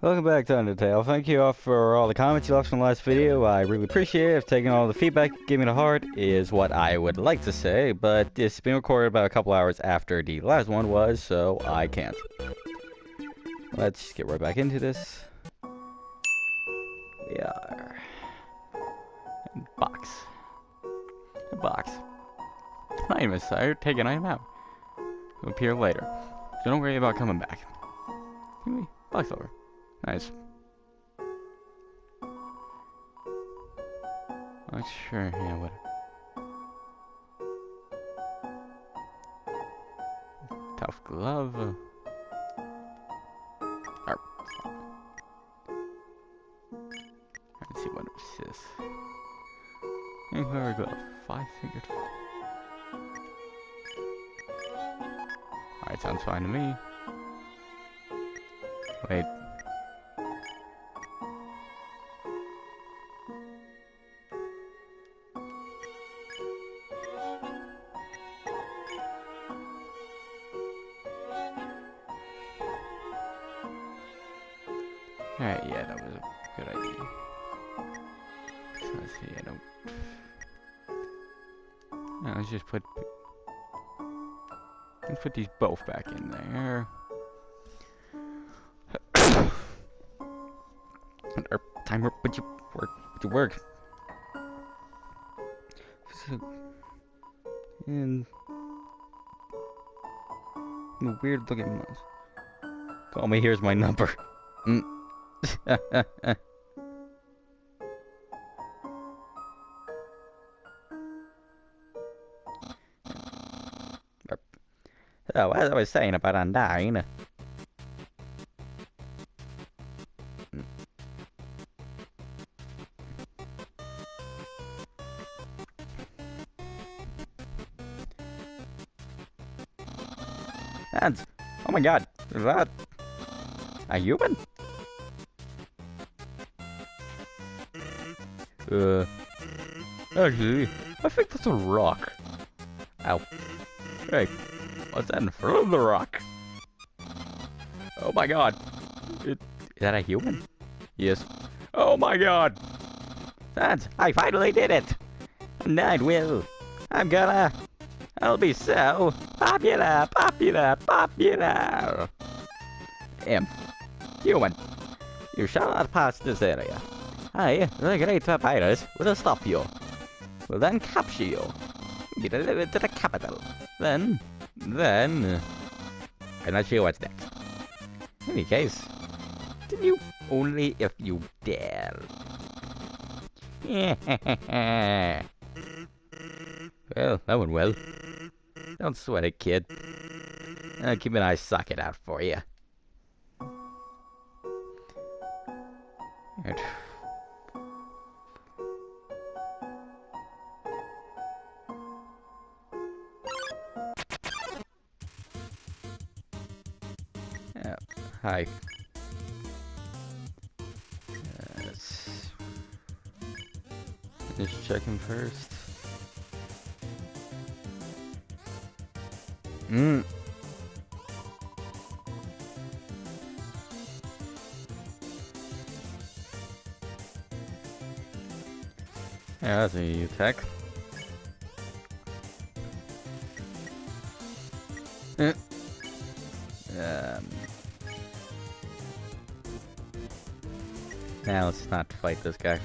Welcome back to Undertale. Thank you all for all the comments you left from the last video. I really appreciate it. If Taking all the feedback, giving it a heart is what I would like to say, but it's been recorded about a couple hours after the last one was, so I can't. Let's get right back into this. We are... Box. Box. Item is tired. Take an item out. It'll appear later. So don't worry about coming back. Box over. Nice. Not sure, yeah, what. Tough glove. Arp. Let's see what it says. Inquiry glove. Five fingered. Alright, sounds fine to me. Wait. Let's see, I don't... Let's just put... Let's put these both back in there. Timer, would you work? Would you work? So, and weird looking mouse. Call me. Here's my number. Mm. so, as I was saying about Undyne. And, oh my god, is that a human? Uh, actually, I think that's a rock. Ow. Hey, what's that in front of the rock? Oh my god. It, is that a human? Yes. Oh my god! That's, I finally did it! And I will. I'm gonna, I'll be so popular, popular, popular! M. Human. You shall not pass this area. I, the great papyrus, will stop you. Will then capture you. Be delivered to the capital. Then, then... I'm not sure what's next. In any case, then you only if you dare. well, that went well. Don't sweat it, kid. I'll keep an eye socket out for you. Hi. Yes. Just check him first. Mm. Yeah, that's a attack. Now let's not fight this guy.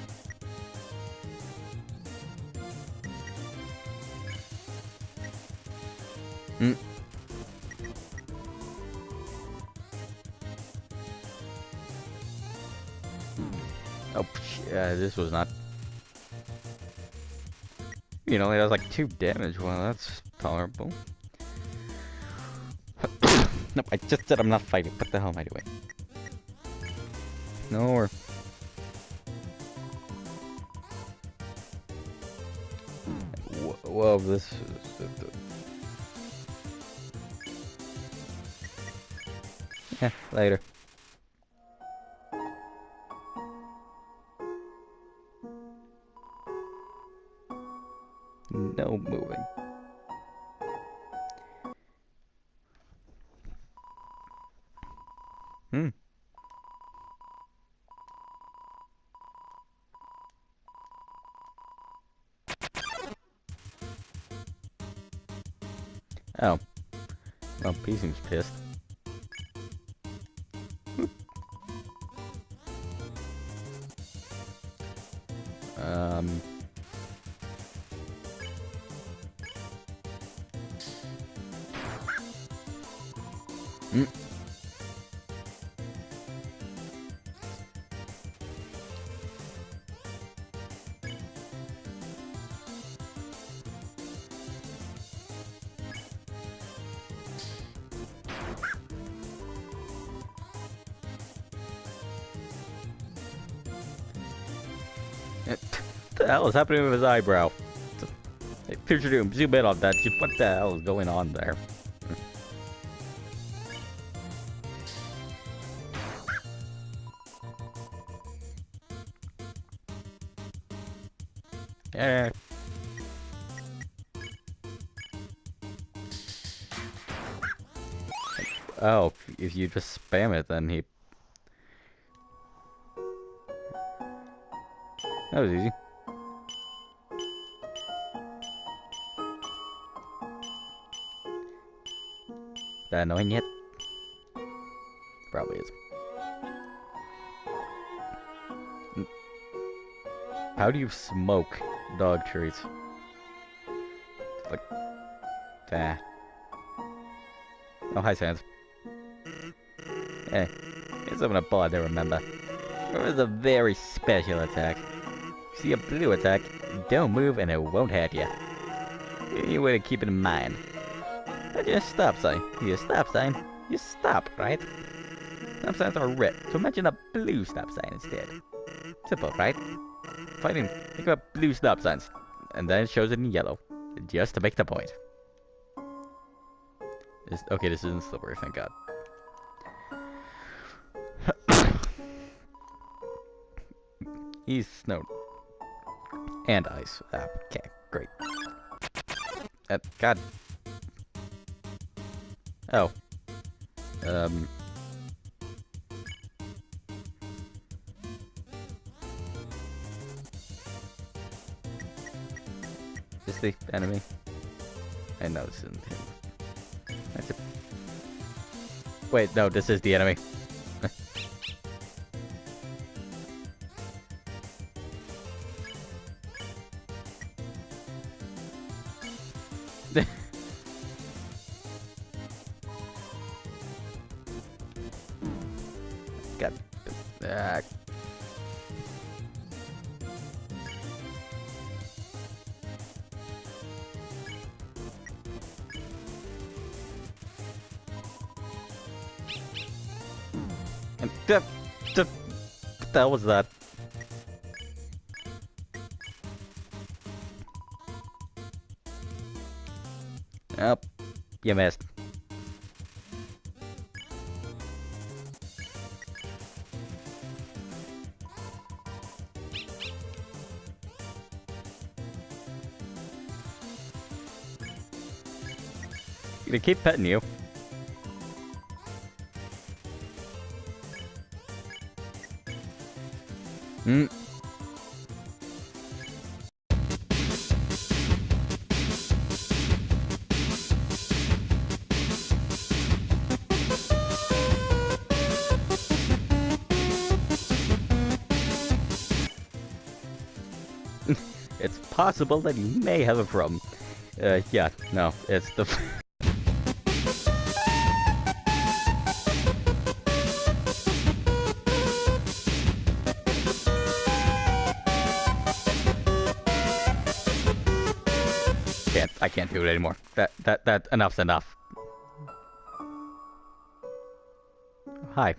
Mm. Oh, yeah, this was not. You know, it was like two damage. Well, that's tolerable. nope, I just said I'm not fighting. What the hell am I doing? No, or... Whoa, this. Yeah, later. Um... Mm. Hell is happening with his eyebrow? Hey, Picture Doom, zoom in on that. What the hell is going on there? Eh. Oh, if you just spam it, then he... That was easy. Annoying yet? Probably is. Hmm. How do you smoke dog treats? Like that. Oh, hi, Sans. Hey, here's something about to remember. It was a very special attack. See a blue attack, don't move and it won't hurt you. You way to keep it in mind. Your stop sign. Your stop sign. You stop, right? Stop signs are red, so imagine a blue stop sign instead. Simple, right? Fighting, think about blue stop signs, and then it shows it in yellow, just to make the point. This, okay, this isn't slippery, thank God. He's snow and ice. Uh, okay, great. Uh, God. Oh. Um. Is the enemy? I know this isn't him. That's a... Wait, no, this is the enemy. God. Uh, and the, the, what the hell was that? Oh, you missed. Gonna keep petting you. Hmm. it's possible that you may have a problem. Uh, yeah, no, it's the... can't, I can't do it anymore. That, that, that, enough's enough. Hi.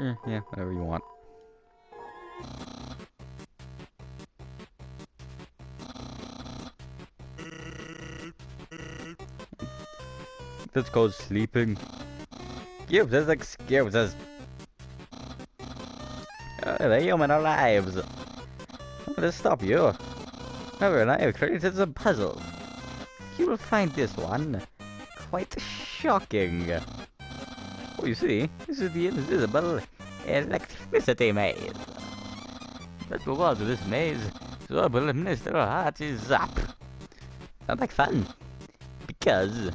Eh, yeah, whatever you want. This goes sleeping. Give this excuse us. Uh, the human. I'm gonna stop you. However, I have created some puzzles. You will find this one quite shocking. Oh, you see, this is the invisible electricity maze. Let's move on to this maze, so will Mr. Heart is up. Sounds like fun. Because,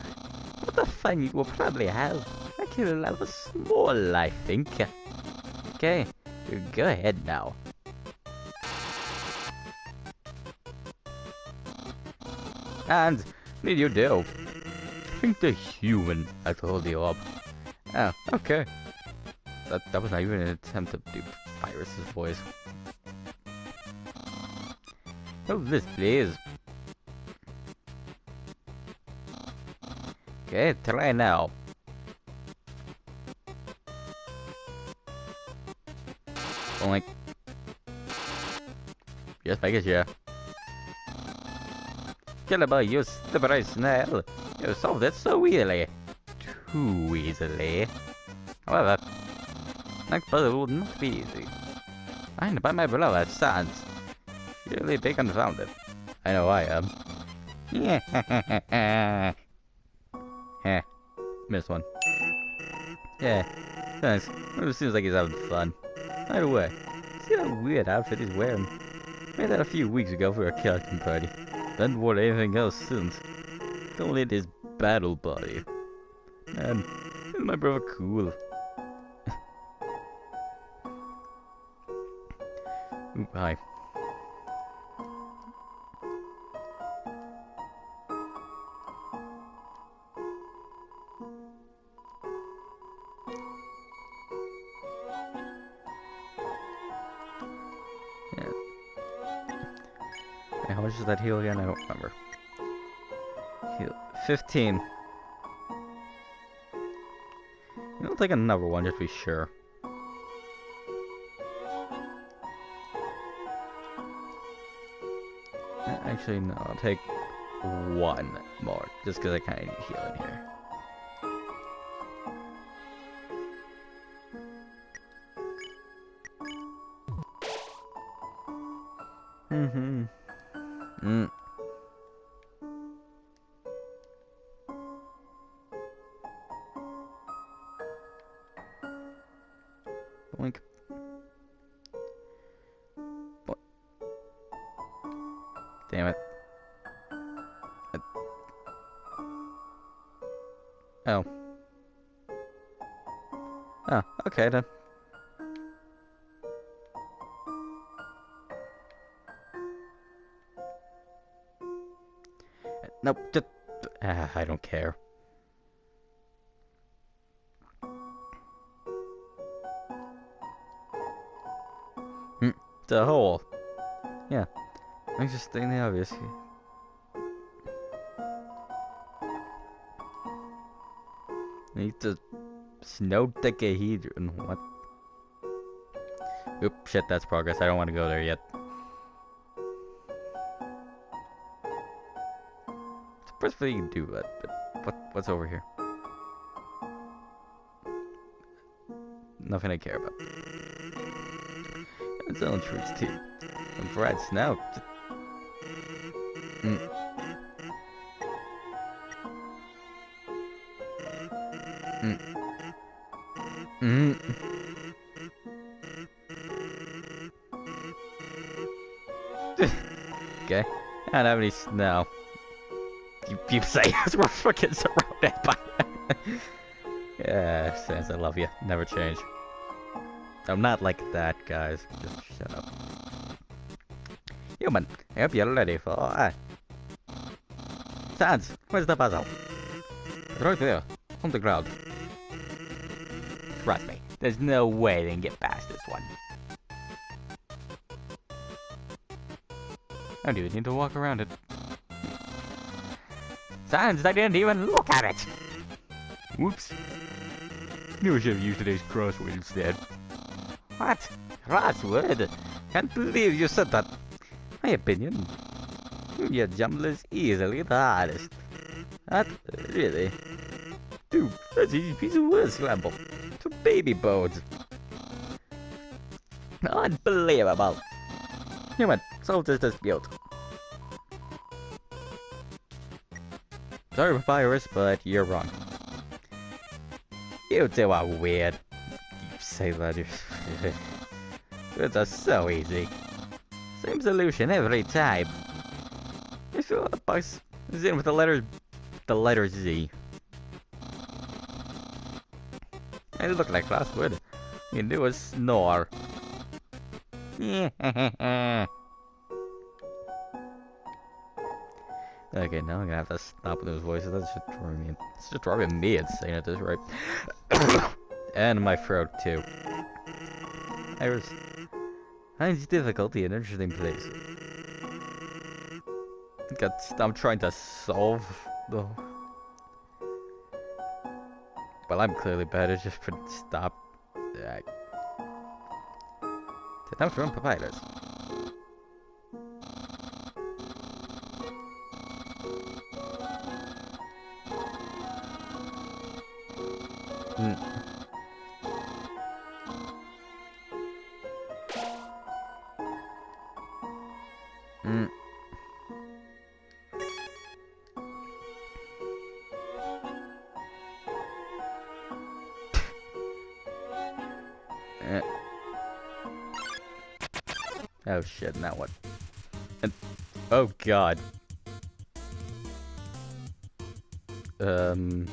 what the fun you will probably have. Have a small, I think. Okay, go ahead now. And, need you do? I think the human I told you up. Oh, ah, okay. That, that was not even an attempt to do Papyrus's voice. Oh, this, please. Okay, try now. Only. Yes, I guess, yeah. Kill about you, slippery snail. You solved it so easily. Too easily. However, next puzzle would not be easy. Find by my beloved sons. Surely be confounded. I know I am. Yeah. Heh. Missed one. Yeah. Thanks. It seems like he's having fun. By the way, see that weird outfit he's wearing? Made that a few weeks ago for a captain party. Haven't worn anything else since. Only his battle body. Man, my brother cool. Ooh, hi. How much does that heal again? I don't remember. Heal 15. I'll take another one just to be sure. Actually, no, I'll take one more, just because I kind of need healing here. Need to snow decahedron. What? Oop, shit, that's progress. I don't want to go there yet. Thing you can do, but, but what, what's over here? Nothing I care about. It's own treats too. And fried snout. Mm. I don't have any snow. You, you say as we're fucking surrounded by Yeah, Sans, I love you. Never change. I'm not like that, guys. Just shut up. Human, I hope you're ready for... Uh... Sans, where's the puzzle? It's right there, on the ground. Trust me, there's no way they can get I do need to walk around it. Sans, I didn't even look at it! Whoops. Knew I should have used today's crossword instead. What? Crossword? Can't believe you said that. My opinion. Hmm, your jumble is easily the hardest. That, really? Dude, that's easy piece of word scramble. To baby bones. Unbelievable. Human, solve this dispute. Sorry, Papyrus, but you're wrong. You two are weird. You say letters. Words are so easy. Same solution every time. You fill box is in with the letter the letter Z. And it looked like last word. You do a snore. okay, now I'm gonna have to stop with those voices. That's just driving me. It's just driving me insane at this rate. and my throat too. I was. Difficulty an interesting place. Got, I'm trying to solve the. Well, I'm clearly better. Just for stop. Uh, Time to run Shit, now what? And, oh god. Um...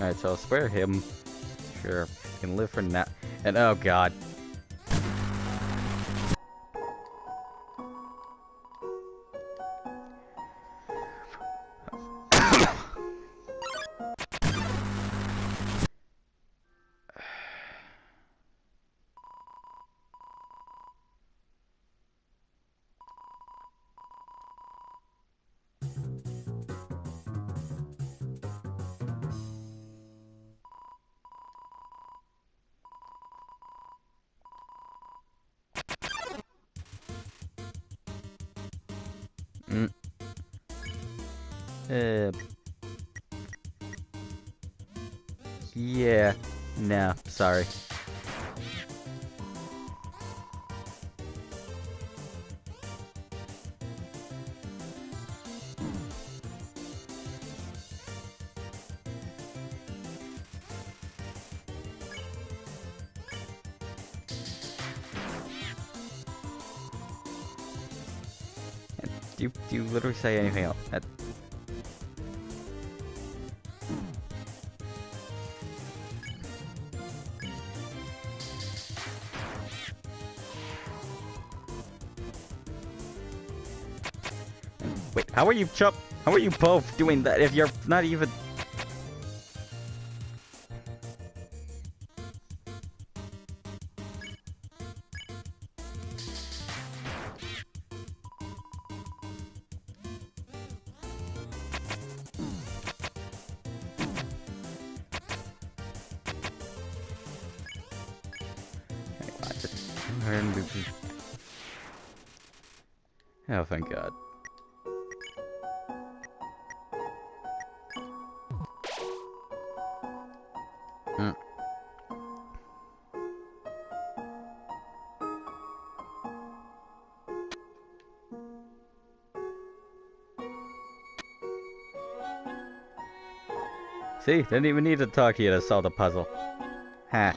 Alright, so I'll spare him. Sure, can live for now. And oh god. Uh. Yeah. No, sorry. Do you, do you literally say anything else? How are you Chup? How are you both doing that if you're not even... Oh, thank God. See, didn't even need to talk to you to solve the puzzle. Ha.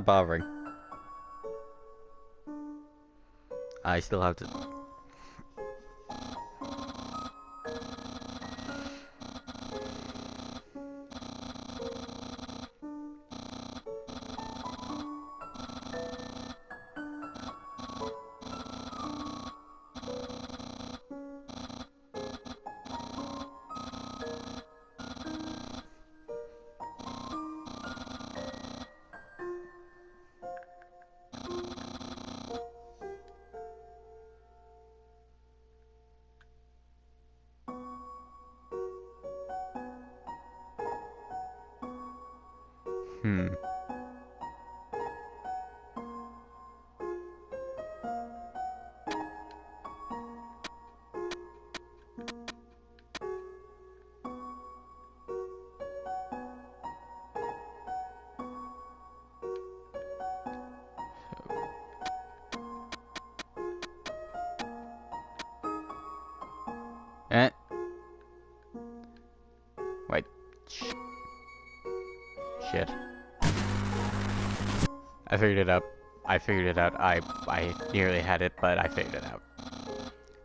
Not bothering. I still have to... figured it out. I figured it out. I I nearly had it, but I figured it out.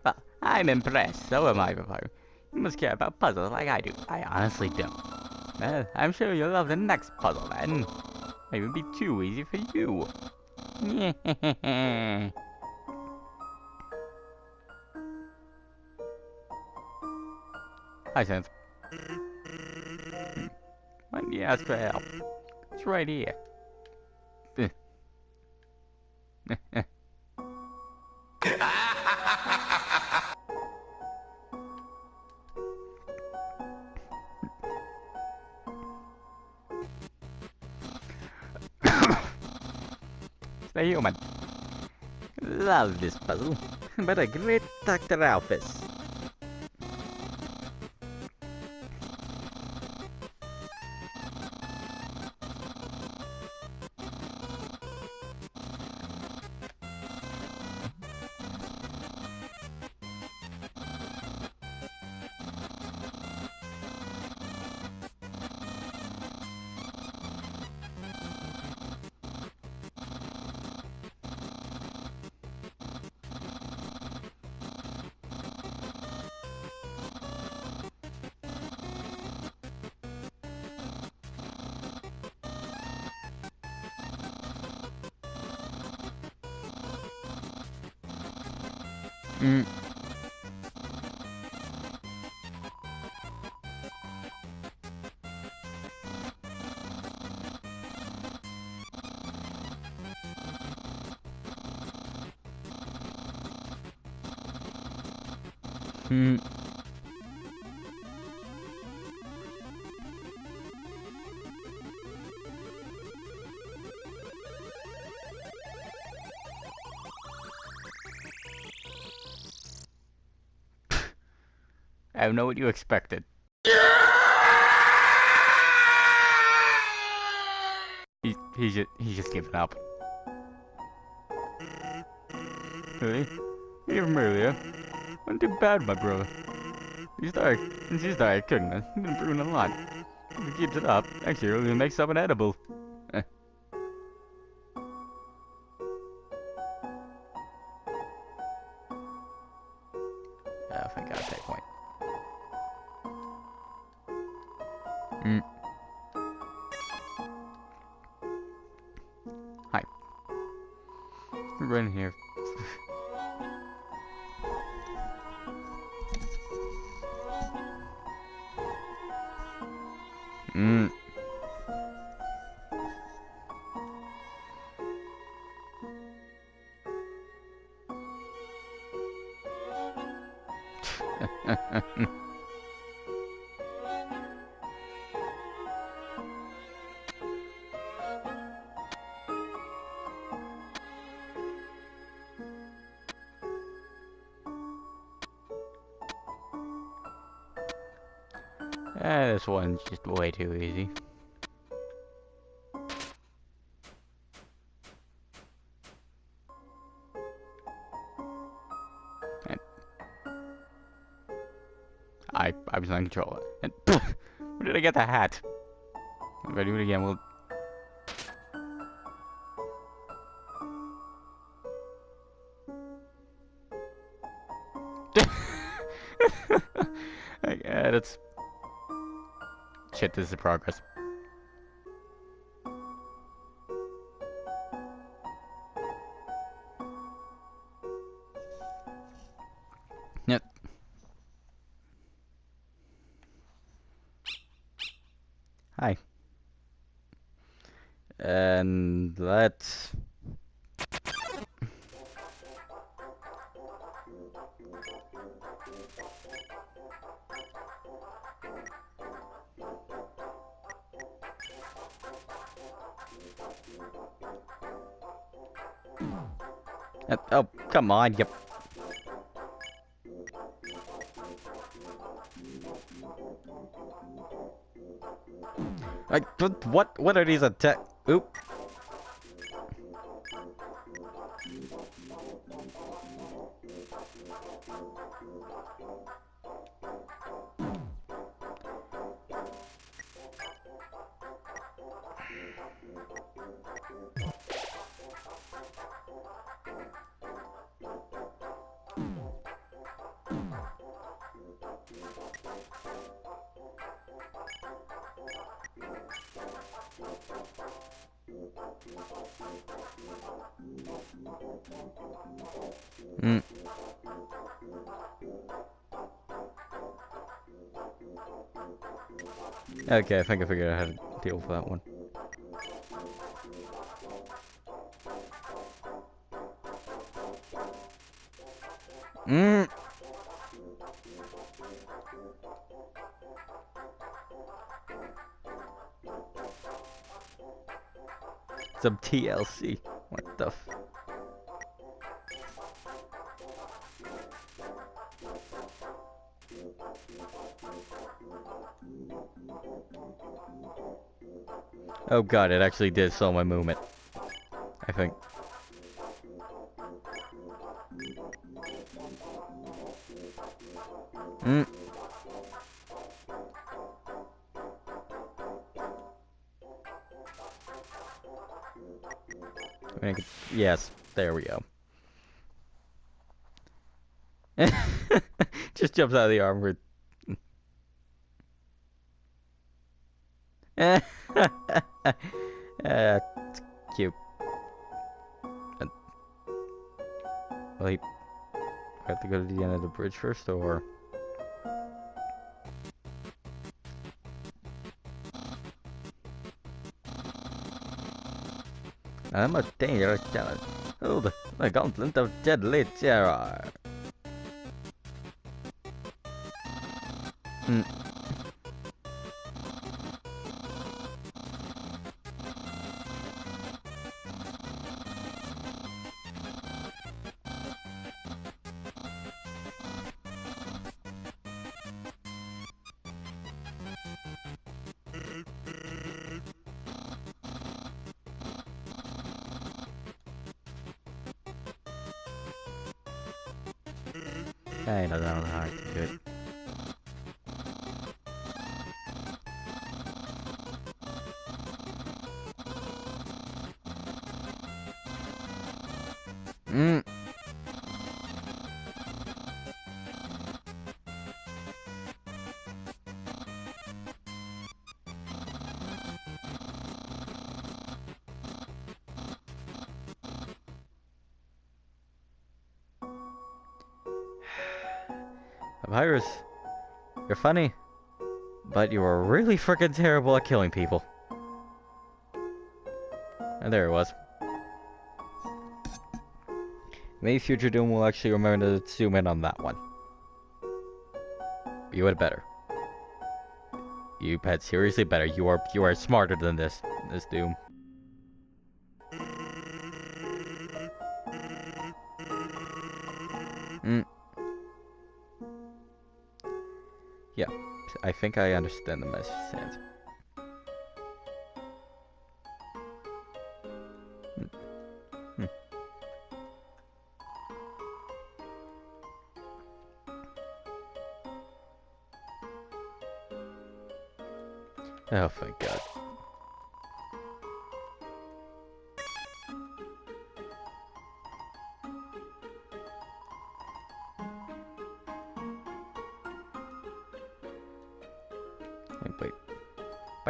Well, I'm impressed. So am I, Papa. You must care about puzzles like I do. I honestly don't. Well, I'm sure you'll love the next puzzle then. It would be too easy for you. Hi, Sans. Why do you ask for help? It's right here. Stay human. Love this puzzle, but a great Dr. Alphys. Hmm. I don't know what you expected. He, he's just, he's just giving up. Really? Even earlier. Too bad, my brother. He's. Since he's dark, couldn't have. He's been improving a lot. He keeps it up, next year he'll make something edible. Eh, this one's just way too easy. And I I was on control. And where did I get the hat? If I do it again, we'll. This is progress. Oh, come on, yep. Like, what, what are these attack? Oop. Okay, I think I figured out how to deal with that one. Mm. Some TLC. What the f- Oh god, it actually did slow my movement. I think. Mm. Yes, there we go. Just jumps out of the armor. uh, it's cute. Uh, well, have to go to the end of the bridge first, or? I'm a dangerous challenge. Hold the gauntlet of deadly terror. Hmm. I don't know how to do it. Mm. Papyrus, you're funny, but you are really freaking terrible at killing people. And there it was. Maybe future Doom will actually remember to zoom in on that one. You had better. You had seriously better. You are you are smarter than this this Doom. Think I understand the message. Sans. Hmm. Hmm. Oh, thank God.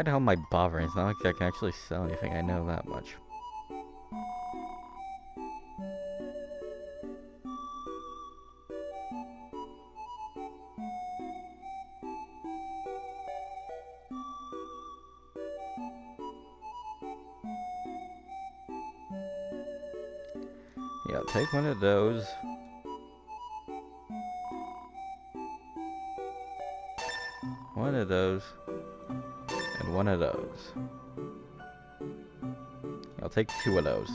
Hell am I bothering? It's not like I can actually sell anything, I know that much. Take two of those.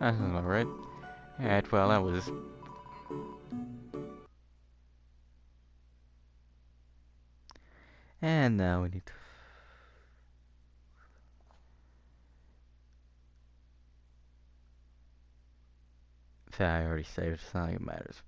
That's alright. Alright, well, that was... And now we need to... I already saved, it's not like it matters.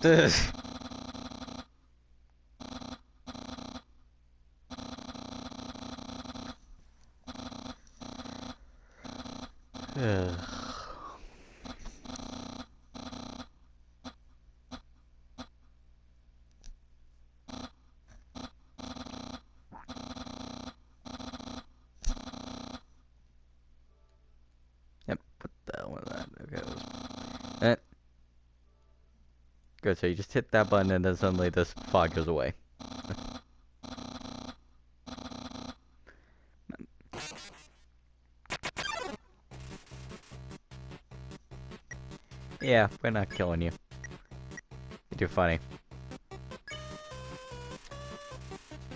This. Yep, what the hell was that? Okay, that. Eh. Good, so you just hit that button and then suddenly this fog goes away. Yeah, we're not killing you. You're too funny.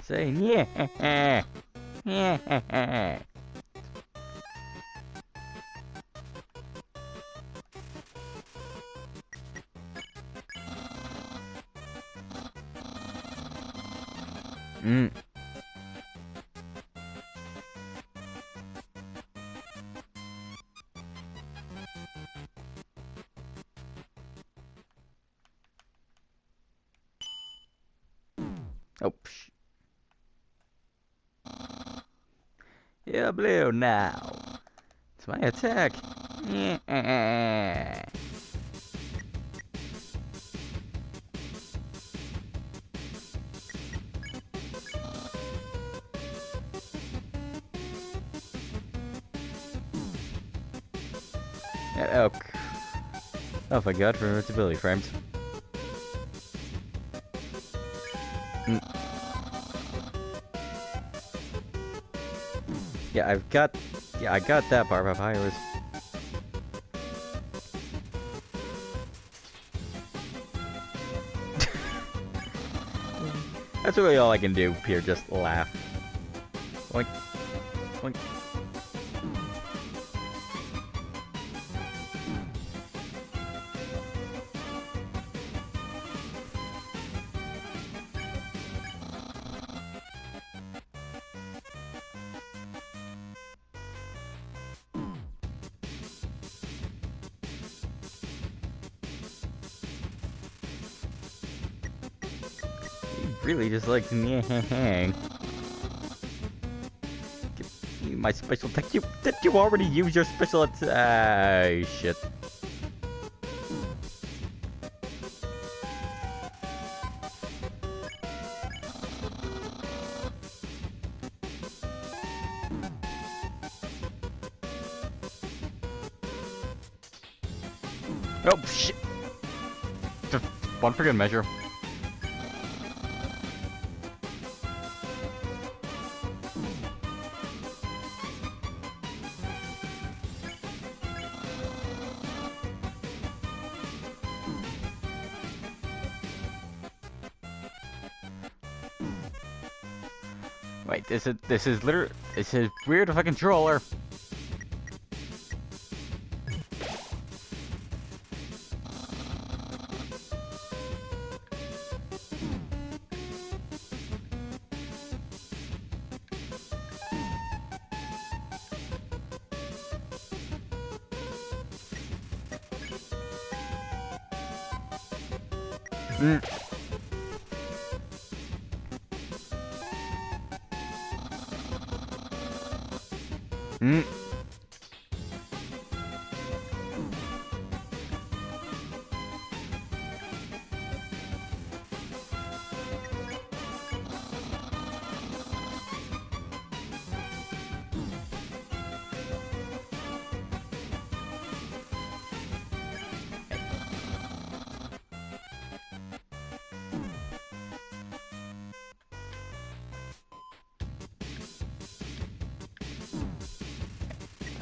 Saying yeah, yeah. Oh, oh my god, for invincibility frames. Mm. Yeah, I've got, yeah, I got that bar papyrus. That's really all I can do here, just laugh. Just nyang. Give me My special attack. You did you already use your special attack? Ah, shit. Oh shit! One freaking measure. This is this is literally this is weird I controller.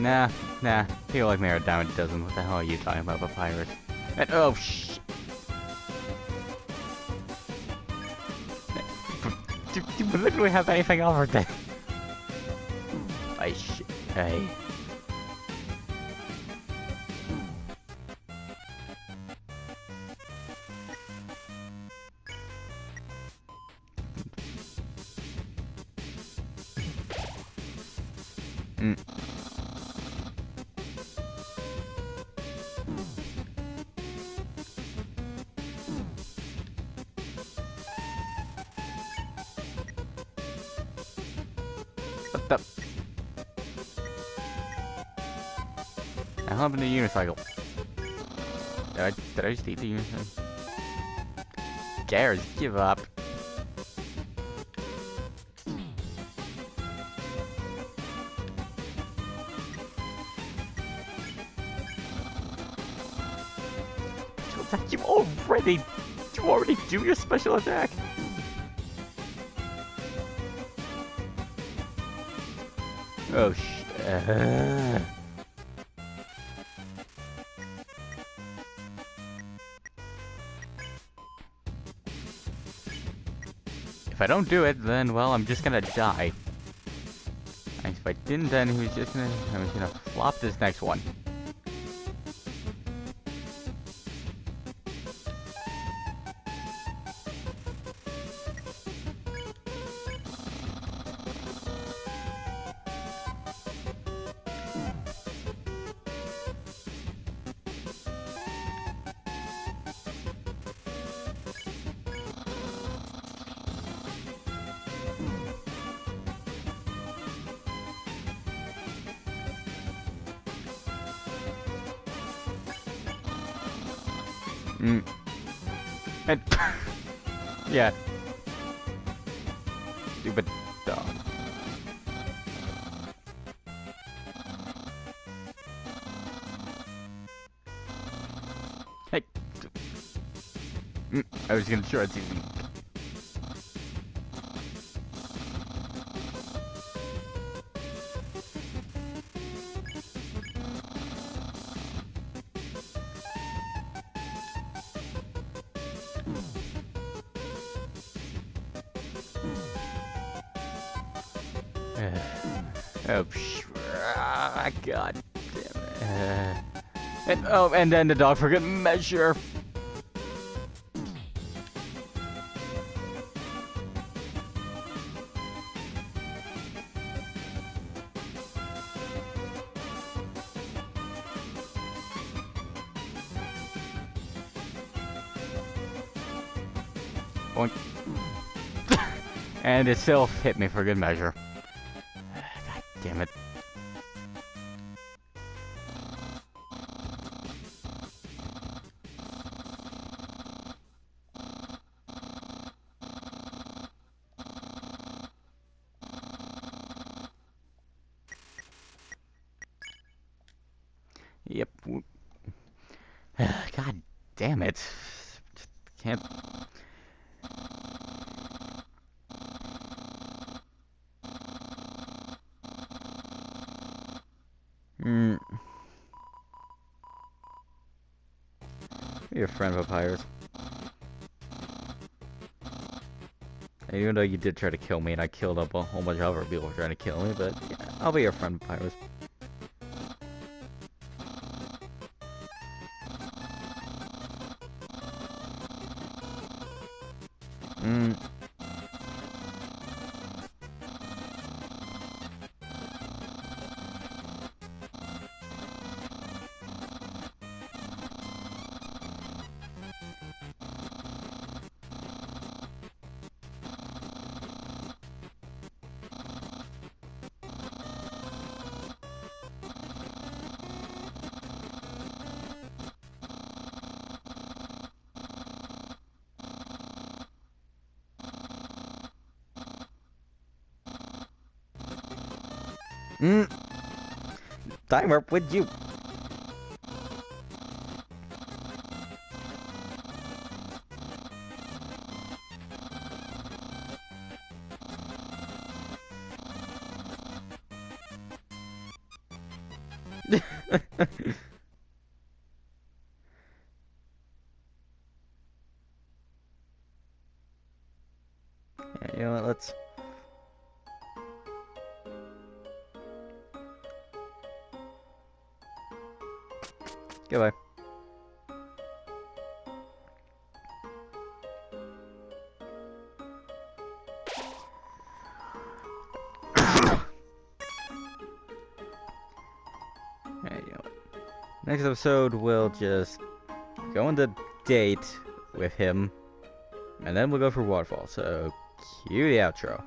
Nah, nah. People like me, Mara Diamond doesn't. What the hell are you talking about, Papyrus? And, oh, sh. Do, do we literally have anything over there? I sh. Hey. What the? I happened to unicycle. Did I, did I just eat the unicycle? Cares, give up. You already, you already do your special attack. Oh sh. Uh. If I don't do it, then well, I'm just gonna die. And if I didn't, then he was just gonna, I gonna flop this next one. Mm. And yeah. Stupid dog. Hey. Mm, I was gonna try to. Oh, and then the dog for good measure. And it still hit me for good measure. God damn it. Damn it. Can't. Hmm. Be a friend, of Papyrus. Even though you did try to kill me and I killed up a whole bunch of other people trying to kill me, but yeah, I'll be your friend, Papyrus. Mm. Time up with you. Next episode, we'll just go on the date with him, and then we'll go for waterfall. So, cue the outro.